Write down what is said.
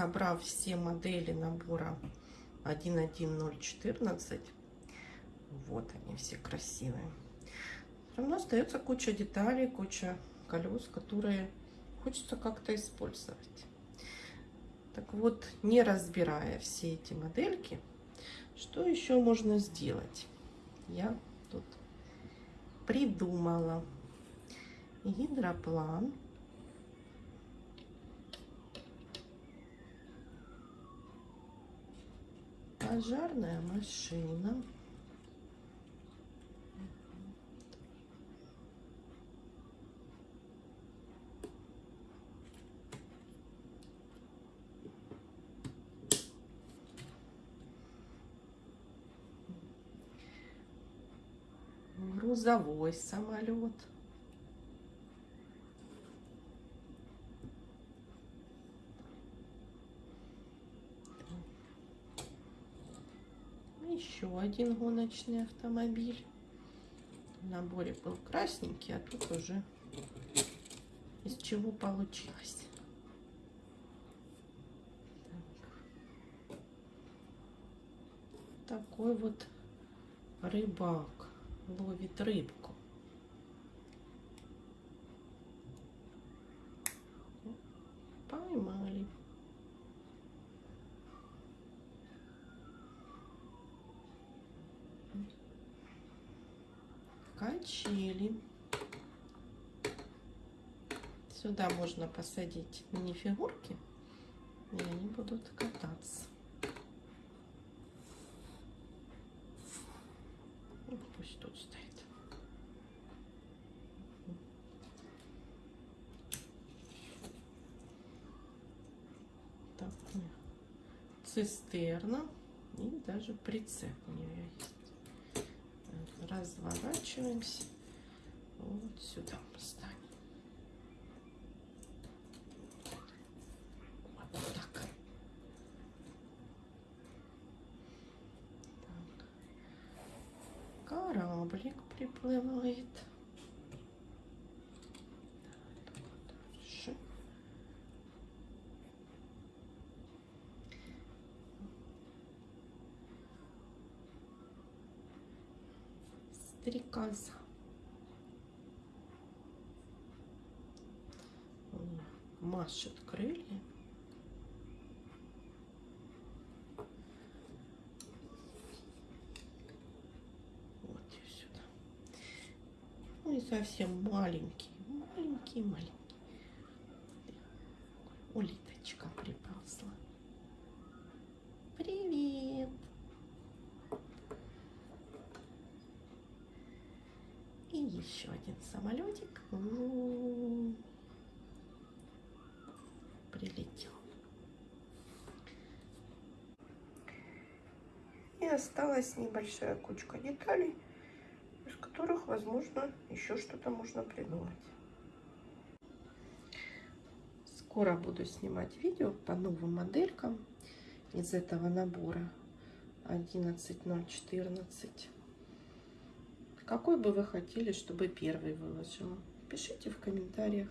собрав все модели набора 11014, вот они все красивые, все равно остается куча деталей, куча колес, которые хочется как-то использовать. Так вот, не разбирая все эти модельки, что еще можно сделать? Я тут придумала гидроплан. Пожарная машина. грузовой самолет. Еще один гоночный автомобиль. В наборе был красненький, а тут уже из чего получилось. Так. Такой вот рыбак ловит рыбку. Поймали. Качели. Сюда можно посадить мини-фигурки, и они будут кататься. пусть тут стоит. Так, цистерна и даже прицеп у нее есть. Разворачиваемся. Вот сюда поставим. кораблик приплывает. Стрекоза. Машет крылья. Ну и совсем маленький, маленький, маленький. Улиточка приползла. Привет! И еще один самолетик прилетел. И осталась небольшая кучка деталей которых, возможно, еще что-то можно придумать. Скоро буду снимать видео по новым моделькам из этого набора 11014. Какой бы вы хотели, чтобы первый выложила? Пишите в комментариях.